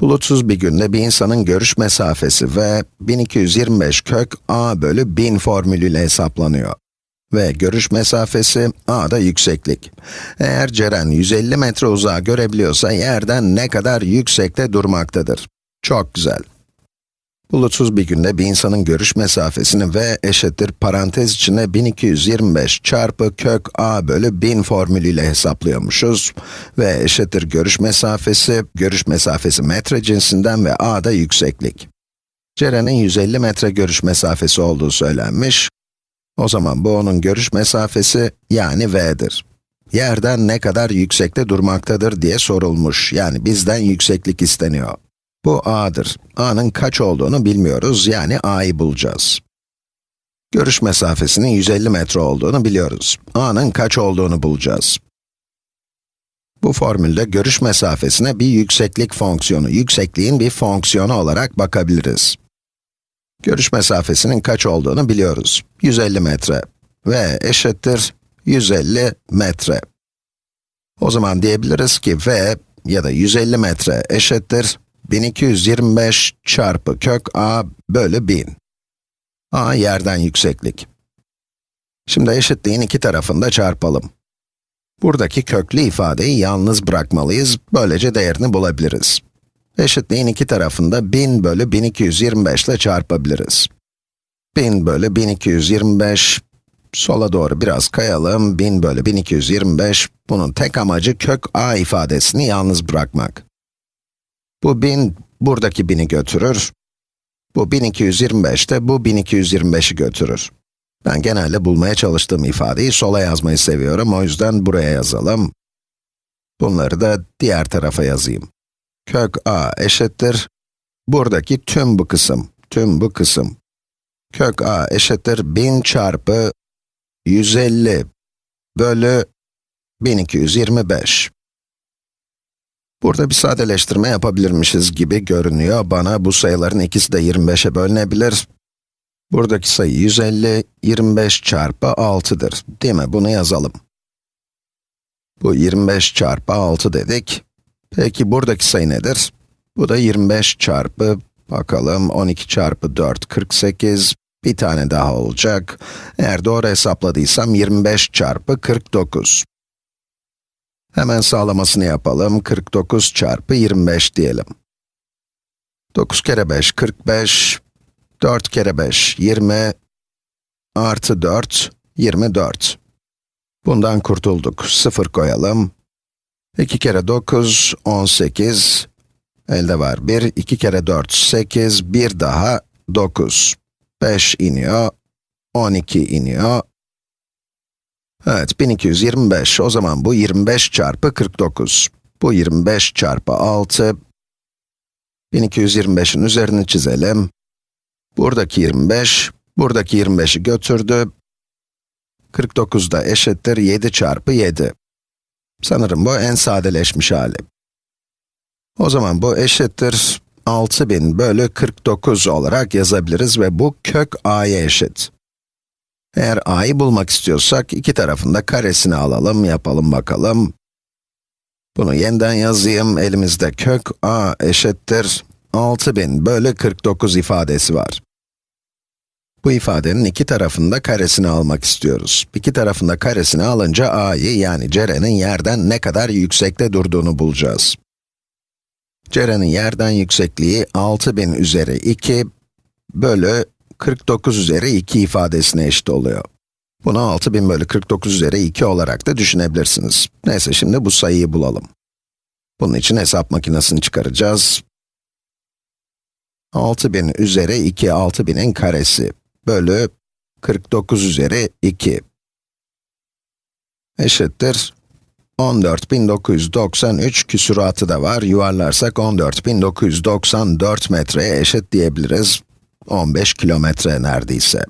Bulutsuz bir günde bir insanın görüş mesafesi ve 1225 kök a bölü 1000 formülüyle hesaplanıyor. Ve görüş mesafesi a da yükseklik. Eğer Ceren 150 metre uzağa görebiliyorsa yerden ne kadar yüksekte durmaktadır? Çok güzel. Bulutsuz bir günde bir insanın görüş mesafesini v eşittir parantez içinde 1225 çarpı kök a bölü 1000 formülüyle hesaplıyormuşuz. v eşittir görüş mesafesi, görüş mesafesi metre cinsinden ve a da yükseklik. Ceren'in 150 metre görüş mesafesi olduğu söylenmiş. O zaman bu onun görüş mesafesi yani v'dir. Yerden ne kadar yüksekte durmaktadır diye sorulmuş. Yani bizden yükseklik isteniyor. Bu a'dır. a'nın kaç olduğunu bilmiyoruz, yani a'yı bulacağız. Görüş mesafesinin 150 metre olduğunu biliyoruz. a'nın kaç olduğunu bulacağız. Bu formülde görüş mesafesine bir yükseklik fonksiyonu, yüksekliğin bir fonksiyonu olarak bakabiliriz. Görüş mesafesinin kaç olduğunu biliyoruz. 150 metre v eşittir 150 metre. O zaman diyebiliriz ki v ya da 150 metre eşittir 1225 çarpı kök a bölü 1000. a yerden yükseklik. Şimdi eşitliğin iki tarafını da çarpalım. Buradaki köklü ifadeyi yalnız bırakmalıyız, böylece değerini bulabiliriz. Eşitliğin iki tarafını da 1000 bölü 1225 ile çarpabiliriz. 1000 bölü 1225, sola doğru biraz kayalım, 1000 bölü 1225, bunun tek amacı kök a ifadesini yalnız bırakmak. Bu 1000, buradaki 1000'i götürür. Bu 1225 de bu 1225'i götürür. Ben genelde bulmaya çalıştığım ifadeyi sola yazmayı seviyorum, o yüzden buraya yazalım. Bunları da diğer tarafa yazayım. Kök a eşittir, buradaki tüm bu kısım, tüm bu kısım. Kök a eşittir 1000 çarpı 150 bölü 1225. Burada bir sadeleştirme yapabilirmişiz gibi görünüyor. Bana bu sayıların ikisi de 25'e bölünebilir. Buradaki sayı 150, 25 çarpı 6'dır. Değil mi? Bunu yazalım. Bu 25 çarpı 6 dedik. Peki buradaki sayı nedir? Bu da 25 çarpı, bakalım 12 çarpı 4, 48. Bir tane daha olacak. Eğer doğru hesapladıysam 25 çarpı 49. Hemen sağlamasını yapalım. 49 çarpı 25 diyelim. 9 kere 5, 45. 4 kere 5, 20. Artı 4, 24. Bundan kurtulduk. 0 koyalım. 2 kere 9, 18. Elde var 1. 2 kere 4, 8. Bir daha 9. 5 iniyor. 12 iniyor. Evet, 1225. O zaman bu 25 çarpı 49. Bu 25 çarpı 6. 1225'in üzerini çizelim. Buradaki 25, buradaki 25'i götürdü. 49 da eşittir 7 çarpı 7. Sanırım bu en sadeleşmiş hali. O zaman bu eşittir 6000 bölü 49 olarak yazabiliriz ve bu kök a'ya eşit. Eğer a'yı bulmak istiyorsak, iki tarafında karesini alalım, yapalım bakalım. Bunu yeniden yazayım, elimizde kök a eşittir 6000 bölü 49 ifadesi var. Bu ifadenin iki tarafında karesini almak istiyoruz. İki tarafında karesini alınca a'yı yani Ceren'in yerden ne kadar yüksekte durduğunu bulacağız. Ceren'in yerden yüksekliği 6000 üzeri 2 bölü 49 üzeri 2 ifadesine eşit oluyor. Bunu 6000 bölü 49 üzeri 2 olarak da düşünebilirsiniz. Neyse şimdi bu sayıyı bulalım. Bunun için hesap makinesini çıkaracağız. 6000 üzeri 2, 6000'in karesi bölü 49 üzeri 2 eşittir 14.993 küsuratı da var. Yuvarlarsak 14.994 metreye eşit diyebiliriz. 15 kilometre neredeyse.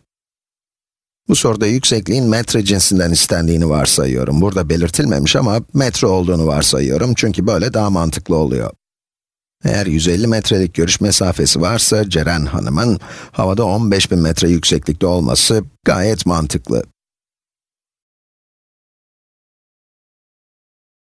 Bu soruda yüksekliğin metre cinsinden istendiğini varsayıyorum. Burada belirtilmemiş ama metre olduğunu varsayıyorum çünkü böyle daha mantıklı oluyor. Eğer 150 metrelik görüş mesafesi varsa Ceren Hanım'ın havada 15.000 metre yükseklikte olması gayet mantıklı.